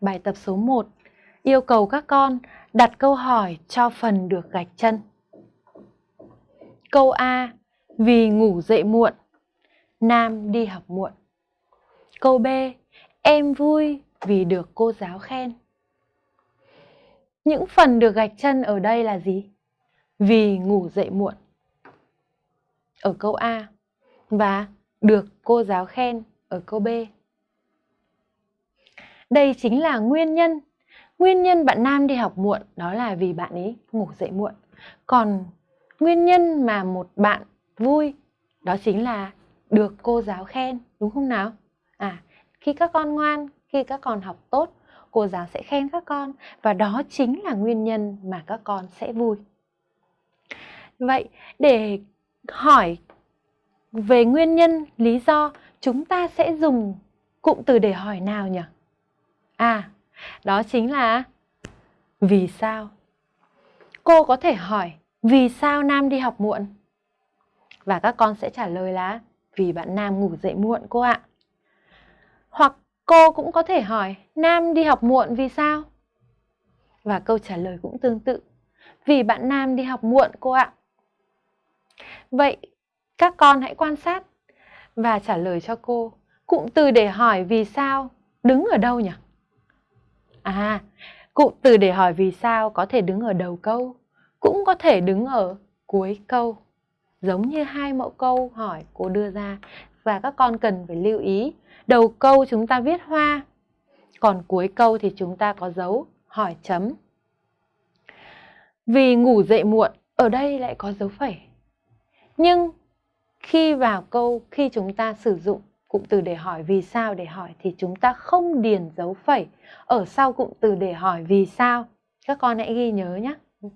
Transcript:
bài tập số 1 yêu cầu các con đặt câu hỏi cho phần được gạch chân. Câu A. Vì ngủ dậy muộn. Nam đi học muộn. Câu B. Em vui vì được cô giáo khen. Những phần được gạch chân ở đây là gì? Vì ngủ dậy muộn. Ở câu A. Và được cô giáo khen ở câu B đây chính là nguyên nhân. Nguyên nhân bạn nam đi học muộn đó là vì bạn ấy ngủ dậy muộn. Còn nguyên nhân mà một bạn vui đó chính là được cô giáo khen, đúng không nào? À, khi các con ngoan, khi các con học tốt, cô giáo sẽ khen các con và đó chính là nguyên nhân mà các con sẽ vui. Vậy để hỏi về nguyên nhân, lý do, chúng ta sẽ dùng cụm từ để hỏi nào nhỉ? À, đó chính là vì sao? Cô có thể hỏi vì sao Nam đi học muộn? Và các con sẽ trả lời là vì bạn Nam ngủ dậy muộn cô ạ. Hoặc cô cũng có thể hỏi Nam đi học muộn vì sao? Và câu trả lời cũng tương tự. Vì bạn Nam đi học muộn cô ạ. Vậy các con hãy quan sát và trả lời cho cô. Cụm từ để hỏi vì sao đứng ở đâu nhỉ? À, cụm từ để hỏi vì sao có thể đứng ở đầu câu, cũng có thể đứng ở cuối câu. Giống như hai mẫu câu hỏi cô đưa ra và các con cần phải lưu ý. Đầu câu chúng ta viết hoa, còn cuối câu thì chúng ta có dấu hỏi chấm. Vì ngủ dậy muộn, ở đây lại có dấu phẩy. Nhưng khi vào câu, khi chúng ta sử dụng cụm từ để hỏi vì sao để hỏi thì chúng ta không điền dấu phẩy ở sau cụm từ để hỏi vì sao. Các con hãy ghi nhớ nhé.